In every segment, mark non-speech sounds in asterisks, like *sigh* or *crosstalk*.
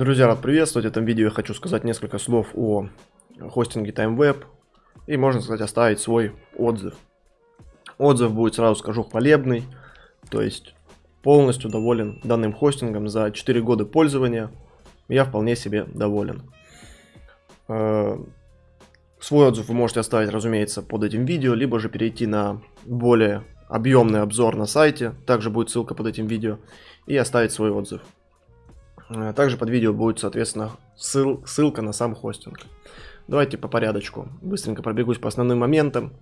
Друзья, рад приветствовать. В этом видео я хочу сказать несколько слов о хостинге TimeWeb и, можно сказать, оставить свой отзыв. Отзыв будет, сразу скажу, хвалебный, то есть полностью доволен данным хостингом за 4 года пользования. Я вполне себе доволен. Э, свой отзыв вы можете оставить, разумеется, под этим видео, либо же перейти на более объемный обзор на сайте, также будет ссылка под этим видео, и оставить свой отзыв. Э, также под видео будет, соответственно, ссыл, ссылка на сам хостинг. Давайте по порядочку. Быстренько пробегусь по основным моментам.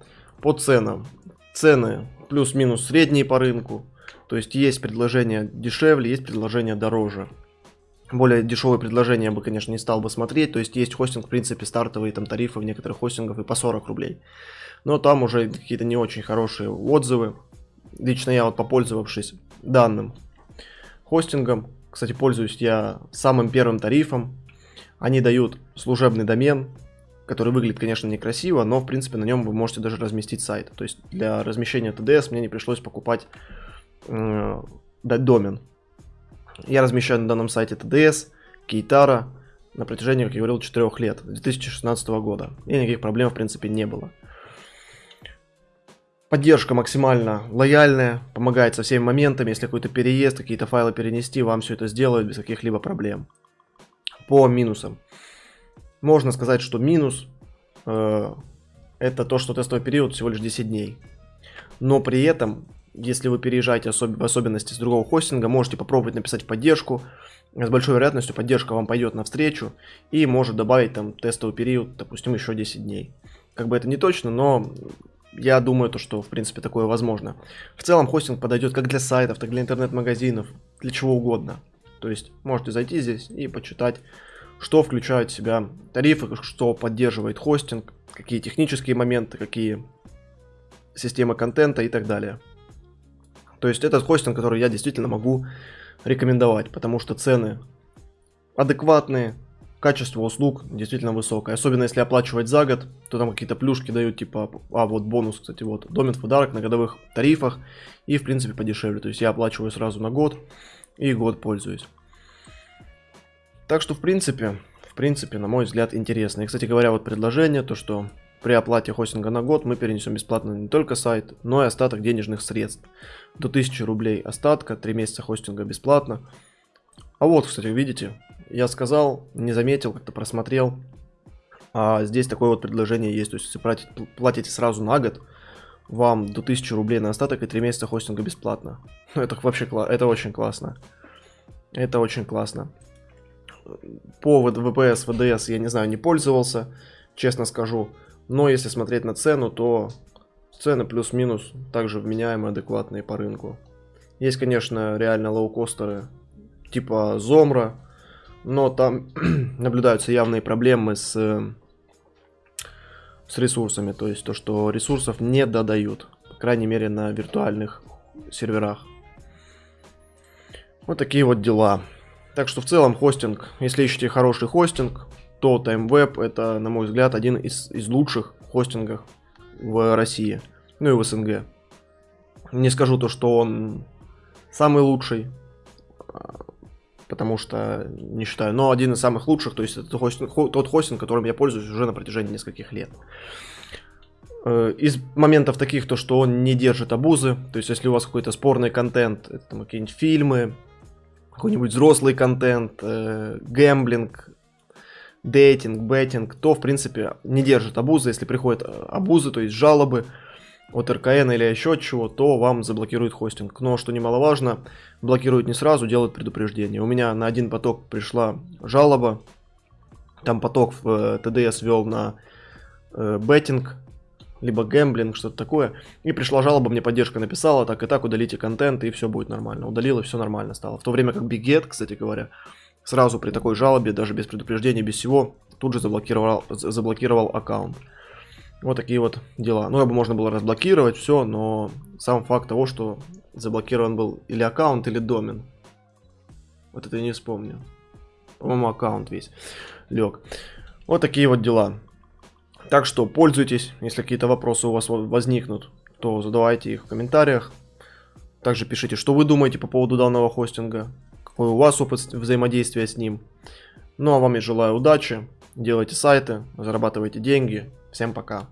По ценам. Цены плюс-минус средние по рынку. То есть есть предложения дешевле, есть предложения дороже. Более дешевые предложения я бы, конечно, не стал бы смотреть. То есть есть хостинг, в принципе, стартовые там тарифы в некоторых хостингах и по 40 рублей. Но там уже какие-то не очень хорошие отзывы. Лично я вот попользовавшись данным хостингом, кстати, пользуюсь я самым первым тарифом. Они дают служебный домен, который выглядит, конечно, некрасиво, но, в принципе, на нем вы можете даже разместить сайт. То есть для размещения TDS мне не пришлось покупать э, домен. Я размещаю на данном сайте TDS, Кейтара на протяжении, как я говорил, 4 лет, 2016 года. И никаких проблем, в принципе, не было. Поддержка максимально лояльная, помогает со всеми моментами, если какой-то переезд, какие-то файлы перенести, вам все это сделают без каких-либо проблем. По минусам. Можно сказать, что минус э, это то, что тестовый период всего лишь 10 дней. Но при этом, если вы переезжаете особ в особенности с другого хостинга, можете попробовать написать в поддержку. С большой вероятностью поддержка вам пойдет навстречу и может добавить там тестовый период, допустим, еще 10 дней. Как бы это не точно, но я думаю, то, что в принципе такое возможно. В целом хостинг подойдет как для сайтов, так и для интернет-магазинов, для чего угодно. То есть можете зайти здесь и почитать, что включают в себя тарифы, что поддерживает хостинг, какие технические моменты, какие системы контента и так далее. То есть этот хостинг, который я действительно могу рекомендовать, потому что цены адекватные, качество услуг действительно высокое. Особенно если оплачивать за год, то там какие-то плюшки дают, типа, а вот бонус, кстати, вот, домен в подарок на годовых тарифах и, в принципе, подешевле. То есть я оплачиваю сразу на год и год пользуюсь. Так что, в принципе, в принципе, на мой взгляд, интересно. И, кстати говоря, вот предложение, то что при оплате хостинга на год мы перенесем бесплатно не только сайт, но и остаток денежных средств. До 1000 рублей остатка, 3 месяца хостинга бесплатно. А вот, кстати, видите, я сказал, не заметил, как-то просмотрел. А здесь такое вот предложение есть. То есть, если платите, платите сразу на год, вам до 1000 рублей на остаток и 3 месяца хостинга бесплатно. Ну, *laughs* это вообще это очень классно. Это очень классно. По VPS, VDS я не знаю, не пользовался, честно скажу. Но если смотреть на цену, то цены плюс-минус также вменяемые, адекватные по рынку. Есть, конечно, реально лоукостеры типа Зомра, но там *clears throat* наблюдаются явные проблемы с, с ресурсами, то есть то, что ресурсов не додают, по крайней мере на виртуальных серверах. Вот такие вот дела. Так что в целом хостинг, если ищете хороший хостинг, то TimeWeb это, на мой взгляд, один из, из лучших хостингов в России, ну и в СНГ. Не скажу то, что он самый лучший, потому что не считаю, но один из самых лучших, то есть это хостинг, тот хостинг, которым я пользуюсь уже на протяжении нескольких лет. Э, из моментов таких, то что он не держит абузы, то есть если у вас какой-то спорный контент, это там какие-нибудь фильмы, какой-нибудь взрослый контент, э, гэмблинг, дейтинг, беттинг, то в принципе не держит абузы, если приходят э, абузы, то есть жалобы, от РКН или еще чего, то вам заблокирует хостинг. Но, что немаловажно, блокирует не сразу, делает предупреждение. У меня на один поток пришла жалоба, там поток в ТДС вел на э, беттинг, либо гэмблинг, что-то такое. И пришла жалоба, мне поддержка написала, так и так, удалите контент, и все будет нормально. Удалил, и все нормально стало. В то время как Бигет, кстати говоря, сразу при такой жалобе, даже без предупреждения, без всего, тут же заблокировал, заблокировал аккаунт. Вот такие вот дела. Ну, бы можно было разблокировать все, но сам факт того, что заблокирован был или аккаунт, или домен. Вот это я не вспомню. По-моему, аккаунт весь лег. Вот такие вот дела. Так что пользуйтесь, если какие-то вопросы у вас возникнут, то задавайте их в комментариях. Также пишите, что вы думаете по поводу данного хостинга, у вас опыт взаимодействия с ним. Ну а вам я желаю удачи, делайте сайты, зарабатывайте деньги. Всем пока.